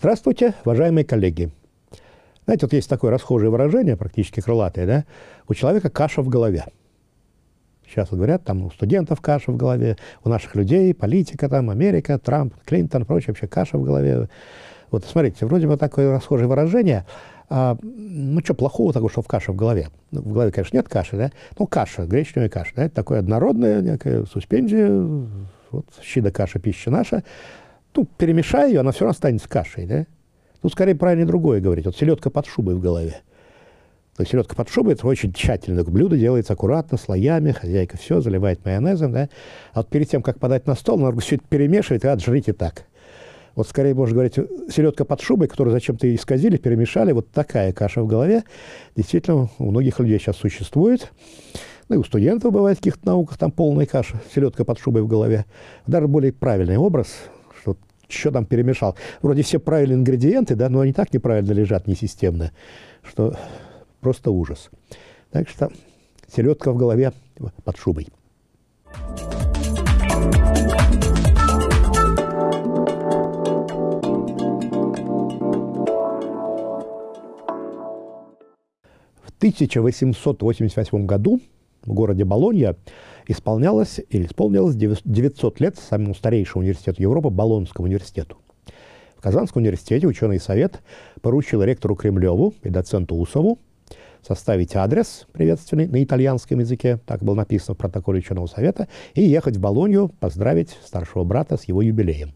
Здравствуйте, уважаемые коллеги. Знаете, вот есть такое расхожее выражение, практически крылатое, да? У человека каша в голове. Сейчас вот говорят, там у студентов каша в голове, у наших людей, политика там, Америка, Трамп, Клинтон, прочее, вообще каша в голове. Вот смотрите, вроде бы такое расхожее выражение, а, ну, что плохого такого, что в каше в голове? Ну, в голове, конечно, нет каши, да? Ну, каша, гречневая каша, да? Это такое однородное, некая суспензия, вот, щи да каша, пища наша. Ну, перемешай ее, она все равно останется кашей, да? Тут скорее правильно другое говорить. Вот селедка под шубой в голове. То есть селедка под шубой – это очень тщательно. Блюдо делается аккуратно, слоями, хозяйка все заливает майонезом, да? А вот перед тем, как подать на стол, надо все это перемешивать, и отжрите так. Вот скорее можно говорить, селедка под шубой, которую зачем-то исказили, перемешали, вот такая каша в голове, действительно у многих людей сейчас существует. Ну и у студентов бывает в каких-то науках там полная каша, селедка под шубой в голове. Даже более правильный образ, что там перемешал. Вроде все правильные ингредиенты, да, но они так неправильно лежат, несистемно, что просто ужас. Так что селедка в голове под шубой. В 1888 году в городе Болонья исполнялось или исполнилось 900 лет самому старейшему университету Европы, Болонскому университету. В Казанском университете ученый совет поручил ректору Кремлеву и доценту Усову составить адрес приветственный на итальянском языке, так было написано в протоколе ученого совета, и ехать в Болонью поздравить старшего брата с его юбилеем.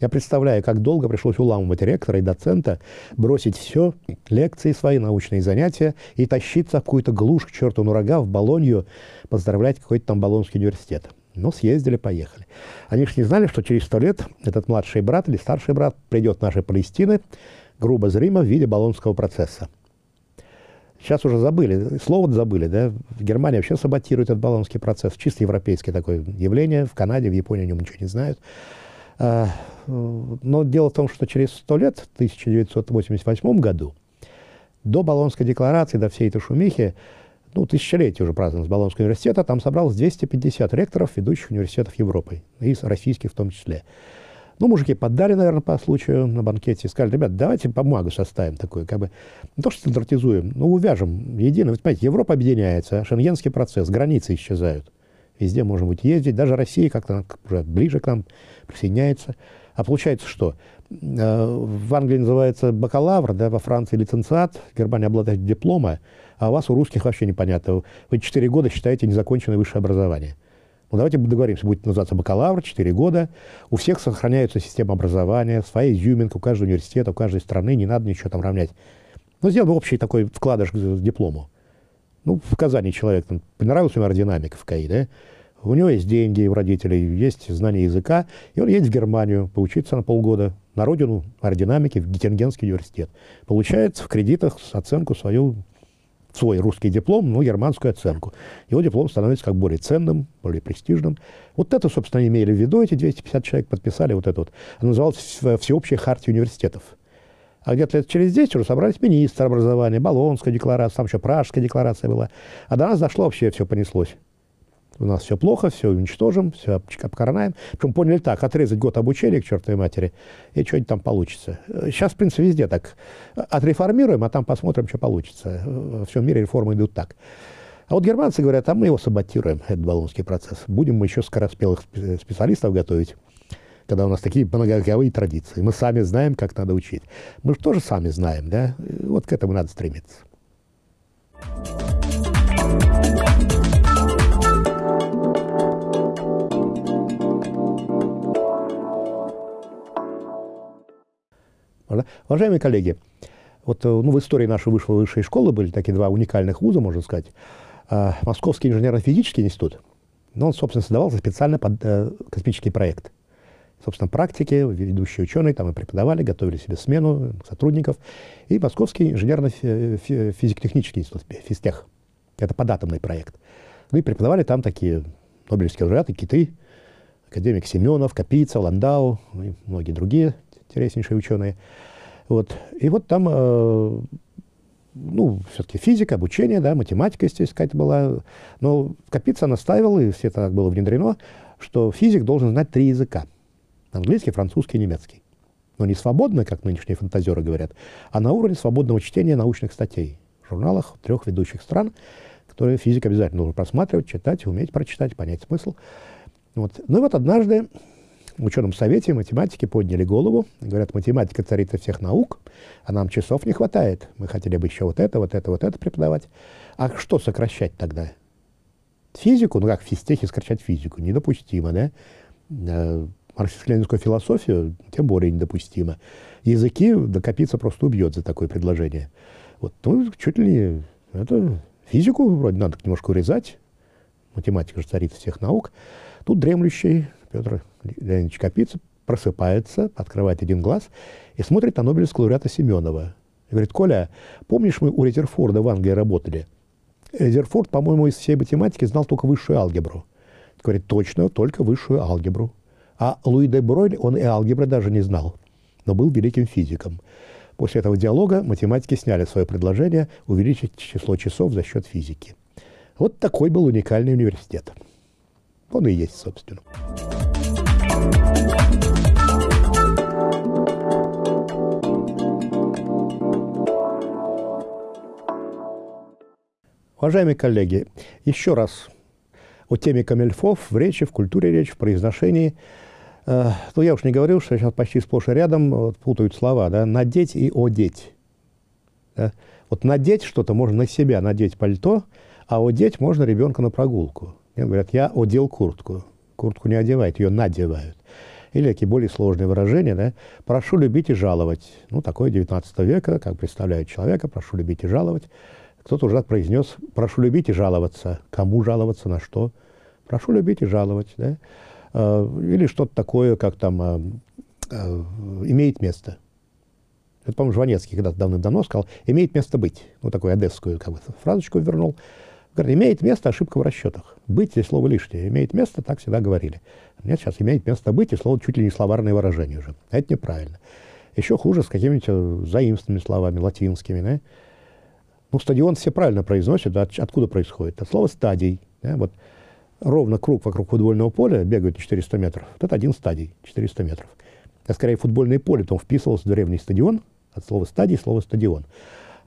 Я представляю, как долго пришлось уламывать ректора и доцента, бросить все, лекции свои, научные занятия, и тащиться в какую-то глушь к черту на рога в Болонью, поздравлять какой-то там Болонский университет. Ну, съездили, поехали. Они же не знали, что через сто лет этот младший брат или старший брат придет в наши Палестины, грубо зримо, в виде Болонского процесса. Сейчас уже забыли, слово забыли, да? В Германии вообще саботируют этот Болонский процесс. Чисто европейское такое явление. В Канаде, в Японии о нем ничего не знают. А, но дело в том, что через сто лет, в 1988 году, до Болонской декларации, до всей этой шумихи, ну, тысячелетие уже праздновалось Болонского университета, там собралось 250 ректоров ведущих университетов Европы, и российских в том числе. Ну, мужики поддали, наверное, по случаю на банкете, сказали, ребят, давайте бумагу составим такую, как бы, не то, что стандартизуем, но увяжем едино. Вы понимаете, Европа объединяется, шенгенский процесс, границы исчезают. Везде можем быть ездить, даже Россия как-то уже ближе к нам присоединяется. А получается что? Э, в Англии называется бакалавр, да, во Франции лицензиат, в Германии обладатель диплома, а у вас, у русских, вообще непонятно. Вы 4 года считаете незаконченное высшее образование. Ну, давайте договоримся, будет называться бакалавр, 4 года. У всех сохраняется система образования, своя изюминка, у каждого университета, у каждой страны, не надо ничего там равнять. Ну, сделаем общий такой вкладыш к диплому. Ну, в Казани человек, там, понравилась ему аэродинамика в КАИ, да? У него есть деньги у родителей, есть знание языка, и он едет в Германию поучиться на полгода на родину аэродинамики в Геттингенский университет. Получает в кредитах оценку свою, свой русский диплом, но германскую оценку. Его диплом становится как более ценным, более престижным. Вот это, собственно, имели в виду, эти 250 человек подписали вот это вот. Она называлась «Всеобщая хартия университетов». А где-то лет через 10 уже собрались министр образования, Болонская декларация, там еще Пражская декларация была. А до нас дошло вообще, все понеслось у нас все плохо, все уничтожим, все обкоронаем. Причем поняли так, отрезать год обучения к чертовой матери, и что-нибудь там получится. Сейчас, в принципе, везде так. Отреформируем, а там посмотрим, что получится. Во всем мире реформы идут так. А вот германцы говорят, а мы его саботируем, этот болонский процесс. Будем мы еще скороспелых специалистов готовить, когда у нас такие многовековые традиции. Мы сами знаем, как надо учить. Мы же тоже сами знаем, да? Вот к этому надо стремиться. Уважаемые коллеги, вот э, ну, в истории нашей высшей, высшей школы были такие два уникальных вуза, можно сказать. А, Московский инженерно-физический институт, но он, собственно, создавался специально под э, космический проект. Собственно, практики, ведущие ученые там и преподавали, готовили себе смену сотрудников. И Московский инженерно-физико-технический институт, физтех. Это податомный проект. Ну и преподавали там такие нобелевские лауреаты, киты, академик Семенов, Капица, Ландау и многие другие интереснейшие ученые. Вот. И вот там, э, ну, все-таки физика, обучение, да, математика, естественно, какая-то была. Но Капица настаивал, и все это так было внедрено, что физик должен знать три языка. Английский, французский, немецкий. Но не свободно, как нынешние фантазеры говорят, а на уровне свободного чтения научных статей в журналах трех ведущих стран, которые физик обязательно должен просматривать, читать, уметь прочитать, понять смысл. Вот. Ну и вот однажды в ученом совете математики подняли голову, говорят, математика царица всех наук, а нам часов не хватает. Мы хотели бы еще вот это, вот это, вот это преподавать. А что сокращать тогда? Физику, ну как в физтехе сокращать физику, недопустимо, да? Э, марксистско-ленинскую философию тем более недопустимо. Языки докопиться просто убьет за такое предложение. Вот, ну, чуть ли не... Это физику вроде надо немножко урезать. Математика же царица всех наук. Тут дремлющий Петр Леонидович Капица просыпается, открывает один глаз и смотрит на Нобелевского лауреата Семенова. И говорит, Коля, помнишь, мы у Резерфорда в Англии работали? Резерфорд, по-моему, из всей математики знал только высшую алгебру. Говорит, точно, только высшую алгебру. А Луи де Бройль, он и алгебры даже не знал, но был великим физиком. После этого диалога математики сняли свое предложение увеличить число часов за счет физики. Вот такой был уникальный университет. Он и есть, собственно. Уважаемые коллеги, еще раз о теме камельфов в речи, в культуре речи, в произношении. Э, ну, я уж не говорил, что сейчас почти сплошь и рядом вот, путают слова, да, надеть и одеть. Да? Вот надеть что-то можно на себя, надеть пальто, а одеть можно ребенка на прогулку. Мне говорят, я одел куртку. Куртку не одевают, ее надевают. Или такие более сложные выражения, да, прошу любить и жаловать. Ну, такое 19 века, как представляют человека, прошу любить и жаловать. Кто-то уже произнес, прошу любить и жаловаться. Кому жаловаться, на что? Прошу любить и жаловать. Да? А, или что-то такое, как там а, а, имеет место. Это, по-моему, Жванецкий когда-то давным-давно сказал, имеет место быть. Ну, такую одесскую как бы, фразочку вернул. Имеет место ошибка в расчетах. Быть здесь слово лишнее. Имеет место, так всегда говорили. Нет, сейчас имеет место быть, и слово чуть ли не словарное выражение уже. Это неправильно. Еще хуже с какими-нибудь э, заимственными словами, латинскими. Да? Ну, стадион все правильно произносят. От, откуда происходит? От слова стадий. Да? Вот ровно круг вокруг футбольного поля бегают 400 метров. Вот это один стадий, 400 метров. А скорее футбольное поле, он вписывался в древний стадион, от слова стадий, слово стадион.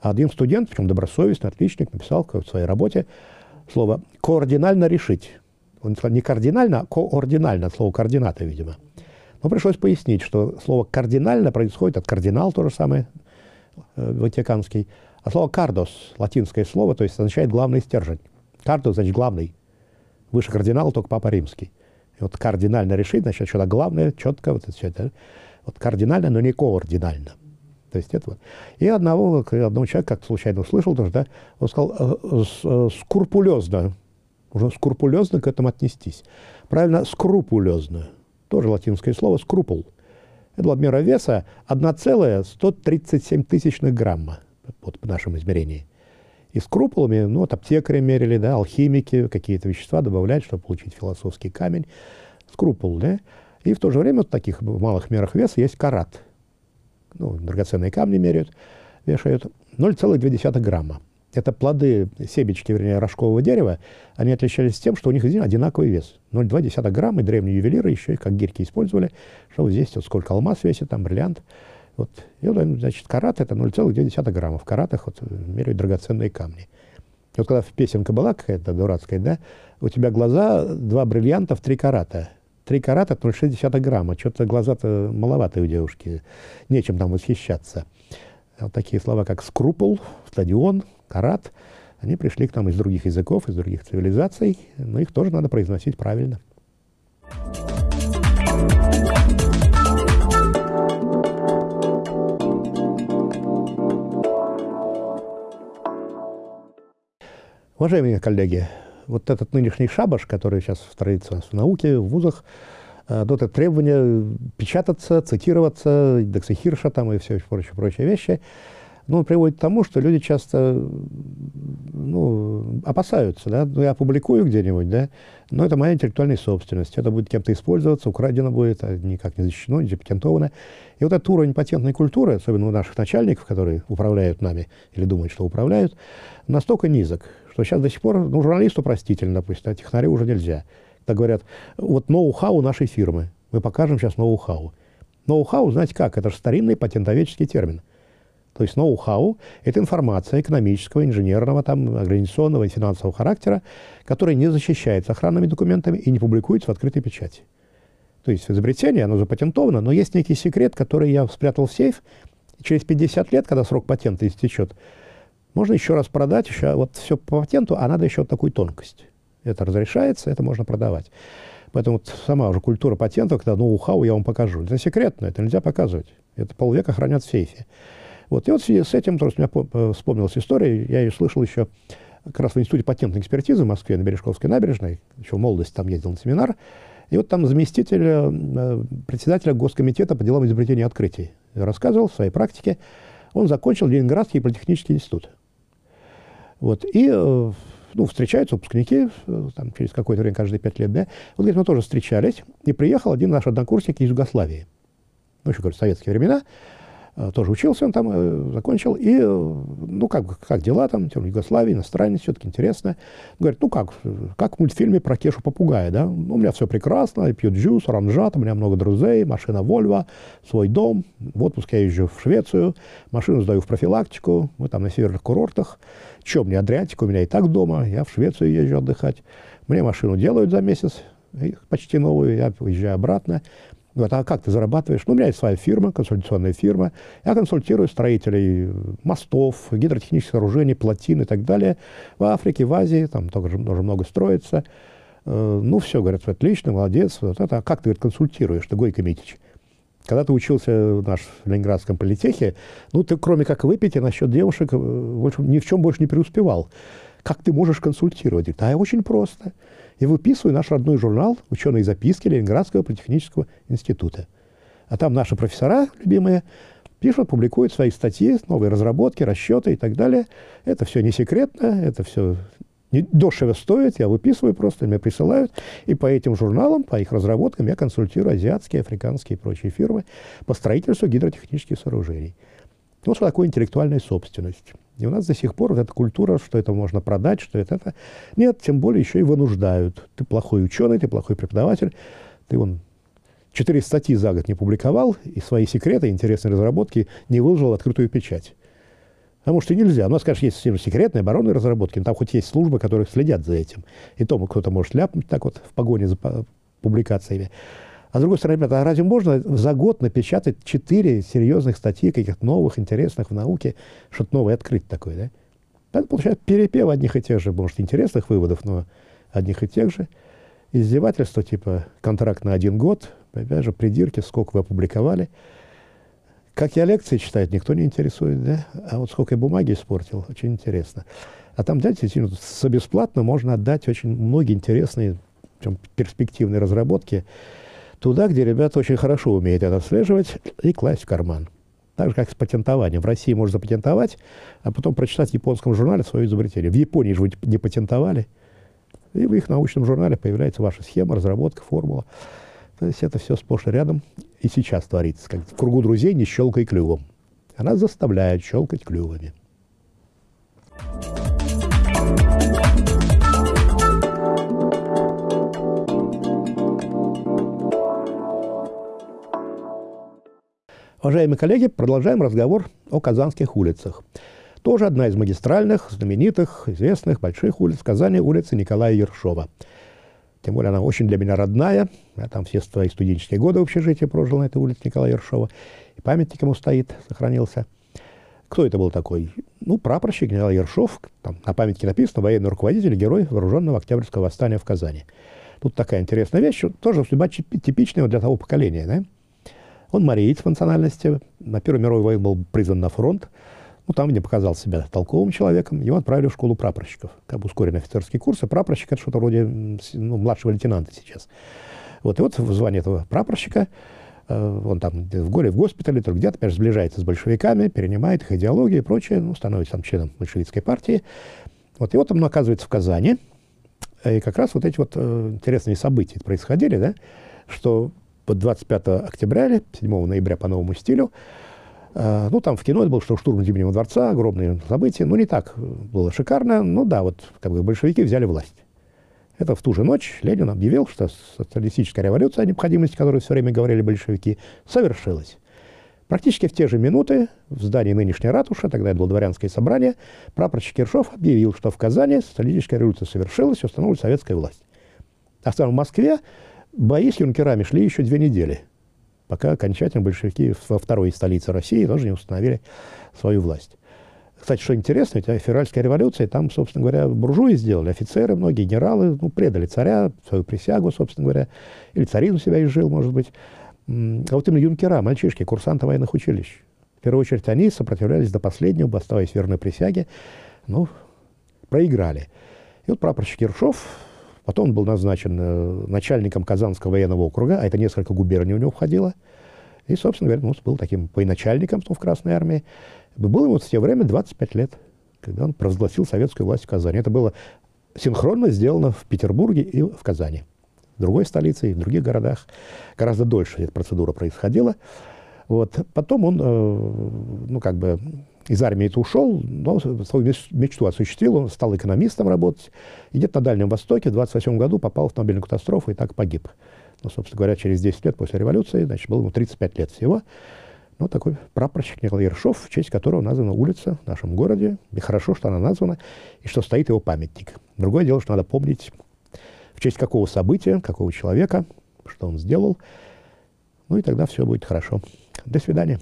А один студент, причем добросовестный, отличник, написал в своей работе слово «координально решить». Он сказал не кардинально, а координально, от слова координата, видимо. Но пришлось пояснить, что слово «кардинально» происходит от кардинал, то же самое, э, ватиканский, а слово «кардос», латинское слово, то есть означает «главный стержень». «Кардос» значит «главный». Выше кардинала только Папа Римский. И вот кардинально решить, значит, что-то главное, четко, вот это все это. Вот кардинально, но не координально. То есть это вот. И одного, одного человека, как случайно услышал тоже, да, он сказал, э, э, скрупулезно, уже скрупулезно к этому отнестись. Правильно, скрупулезно. Тоже латинское слово, скрупул. Это была мера веса 1,137 тысячных грамма вот, по нашему измерению. И скрупулами, ну, вот аптекари мерили, да, алхимики какие-то вещества добавляют, чтобы получить философский камень. Скрупул, да. И в то же время в таких малых мерах веса есть карат. Ну, драгоценные камни меряют, вешают. 0,2 грамма. Это плоды, себечки, вернее, рожкового дерева, они отличались тем, что у них одинаковый вес. 0,2 грамма, и древние ювелиры еще и как гирьки использовали, что вот здесь вот сколько алмаз весит, там бриллиант. Вот. И вот, значит, карат это 0,2 грамма. В каратах вот меряют драгоценные камни. И вот когда песенка была какая-то дурацкая, да, у тебя глаза, два бриллианта в три карата. Три карата – 0,6 грамма. Что-то глаза-то маловатые у девушки. Нечем там восхищаться. Вот такие слова, как скрупул, стадион, карат, они пришли к нам из других языков, из других цивилизаций, но их тоже надо произносить правильно. Уважаемые коллеги, вот этот нынешний шабаш, который сейчас традиция в науке, в вузах, э, вот это требование печататься, цитироваться, индексы Хирша там и все прочие, прочие вещи, ну, приводит к тому, что люди часто ну, опасаются, да, ну, я опубликую где-нибудь, да, но это моя интеллектуальная собственность, это будет кем-то использоваться, украдено будет, а никак не защищено, не запатентовано. И вот этот уровень патентной культуры, особенно у наших начальников, которые управляют нами или думают, что управляют, настолько низок, что сейчас до сих пор, ну, журналисту простительно, допустим, а технарю уже нельзя. Так говорят, вот ноу-хау нашей фирмы. Мы покажем сейчас ноу-хау. Ноу-хау, знаете как, это же старинный патентоведческий термин. То есть ноу-хау – это информация экономического, инженерного, там, организационного и финансового характера, которая не защищается охранными документами и не публикуется в открытой печати. То есть изобретение, оно запатентовано, но есть некий секрет, который я спрятал в сейф, и через 50 лет, когда срок патента истечет, можно еще раз продать, еще вот все по патенту, а надо еще вот такую тонкость. Это разрешается, это можно продавать. Поэтому вот сама уже культура патентов, когда ноу-хау я вам покажу. Это секретно, это нельзя показывать. Это полвека хранят в сейфе. Вот. И вот в связи с этим, просто у меня э, вспомнилась история, я ее слышал еще как раз в Институте патентной экспертизы в Москве на Бережковской набережной, еще в молодости там ездил на семинар, и вот там заместитель э, председателя Госкомитета по делам изобретения и открытий рассказывал в своей практике, он закончил Ленинградский политехнический институт. Вот. И э, ну, встречаются выпускники, там, через какое-то время, каждые пять лет, да. Вот, говорит, мы тоже встречались, и приехал один наш однокурсник из Югославии. Ну, еще, говорит, советские времена. Э, тоже учился он там, э, закончил. И, ну, как, как дела там, в Югославии, иностранец, все-таки интересно. Говорит, ну, как, как в мультфильме про Кешу Попугая, да? Ну, у меня все прекрасно, я пью джус, оранжат, у меня много друзей, машина Volvo, свой дом. В отпуск я езжу в Швецию, машину сдаю в профилактику, мы там на северных курортах. Чем мне Адриатика, у меня и так дома, я в Швецию езжу отдыхать. Мне машину делают за месяц, почти новую, я уезжаю обратно. Говорят, а как ты зарабатываешь? Ну, у меня есть своя фирма, консультационная фирма. Я консультирую строителей мостов, гидротехнических сооружений, плотин и так далее. В Африке, в Азии, там тоже, тоже много строится. Э, ну, все, говорят, отлично, молодец. Вот это. А как ты говорит, консультируешь, ты Гойко Митич? Когда ты учился в наш в Ленинградском политехе, ну, ты кроме как выпить, и насчет девушек э, больше, ни в чем больше не преуспевал. Как ты можешь консультировать? А я очень просто. Я выписываю наш родной журнал «Ученые записки» Ленинградского политехнического института. А там наши профессора, любимые, пишут, публикуют свои статьи, новые разработки, расчеты и так далее. Это все не секретно, это все дешево стоит, я выписываю просто, мне присылают, и по этим журналам, по их разработкам я консультирую азиатские, африканские и прочие фирмы по строительству гидротехнических сооружений. Вот что такое интеллектуальная собственность. И у нас до сих пор вот эта культура, что это можно продать, что это, это... Нет, тем более еще и вынуждают. Ты плохой ученый, ты плохой преподаватель, ты вон четыре статьи за год не публиковал, и свои секреты, интересные разработки не выложил в открытую печать. Потому что нельзя. У нас, конечно, есть секретные оборонные разработки, но там хоть есть службы, которые следят за этим. И то кто-то может ляпнуть так вот в погоне за публикациями. А с другой стороны, ребята, а разве можно за год напечатать четыре серьезных статьи, каких-то новых, интересных в науке, что-то новое открыть такое, да? Это получается перепев одних и тех же, может, интересных выводов, но одних и тех же. Издевательство, типа контракт на один год, опять же, придирки, сколько вы опубликовали – как я лекции читаю, никто не интересует, да? А вот сколько я бумаги испортил, очень интересно. А там, знаете, за бесплатно можно отдать очень многие интересные, перспективные разработки туда, где ребята очень хорошо умеют это отслеживать и класть в карман. Так же, как с патентованием. В России можно запатентовать, а потом прочитать в японском журнале свое изобретение. В Японии же вы не патентовали, и в их научном журнале появляется ваша схема, разработка, формула. То есть это все сплошь и рядом и сейчас творится. Как в кругу друзей не щелкай клювом. Она заставляет щелкать клювами. Уважаемые коллеги, продолжаем разговор о казанских улицах. Тоже одна из магистральных, знаменитых, известных больших улиц Казани, улица Николая Ершова – тем более она очень для меня родная. Я там все свои студенческие годы в общежитии прожил на этой улице Николая Ершова. И памятник ему стоит, сохранился. Кто это был такой? Ну, прапорщик Николай Ершов. Там на памятнике написано «Военный руководитель, герой вооруженного Октябрьского восстания в Казани». Тут такая интересная вещь, тоже судьба типичная для того поколения. Да? Он мариец по национальности. На Первую мировую войну был призван на фронт. Ну, там, где показал себя толковым человеком, его отправили в школу прапорщиков. Как бы ускоренный офицерский курс, и прапорщик – это что-то вроде ну, младшего лейтенанта сейчас. Вот, и вот в звании этого прапорщика э, он там в горе, в госпитале, то где-то, опять же, сближается с большевиками, перенимает их идеологию и прочее, ну, становится там членом большевистской партии. Вот, и вот он оказывается в Казани, и как раз вот эти вот э, интересные события происходили, да, что 25 октября или 7 ноября по новому стилю Э, ну, там в кино это был что штурм Зимнего дворца, огромные события. Ну, не так было шикарно. Ну, да, вот как бы большевики взяли власть. Это в ту же ночь Ленин объявил, что социалистическая революция, о необходимости которой все время говорили большевики, совершилась. Практически в те же минуты в здании нынешней ратуши, тогда это было дворянское собрание, прапорщик Киршов объявил, что в Казани социалистическая революция совершилась, установлена советская власть. А в Москве бои с юнкерами шли еще две недели, пока окончательно большевики во второй столице России тоже не установили свою власть. Кстати, что интересно, ведь февральская революция, там, собственно говоря, буржуи сделали, офицеры, многие генералы, ну, предали царя, свою присягу, собственно говоря, или царину себя изжил, может быть. А вот именно юнкера, мальчишки, курсанты военных училищ. В первую очередь они сопротивлялись до последнего, оставаясь верной присяге, ну, проиграли. И вот прапорщик Ершов, потом он был назначен э, начальником Казанского военного округа, а это несколько губерний у него входило, и, собственно говоря, ну, был таким военачальником в Красной армии. Было ему в те время 25 лет, когда он провозгласил советскую власть в Казани. Это было синхронно сделано в Петербурге и в Казани. В другой столице и в других городах гораздо дольше эта процедура происходила. Вот. Потом он, э, ну, как бы, из армии это ушел, но свою мечту осуществил, он стал экономистом работать. И где-то на Дальнем Востоке в 28 году попал в автомобильную катастрофу и так погиб. Ну, собственно говоря, через 10 лет после революции, значит, было ему 35 лет всего. Ну, такой прапорщик Николай Ершов, в честь которого названа улица в нашем городе. И хорошо, что она названа, и что стоит его памятник. Другое дело, что надо помнить, в честь какого события, какого человека, что он сделал. Ну и тогда все будет хорошо. До свидания.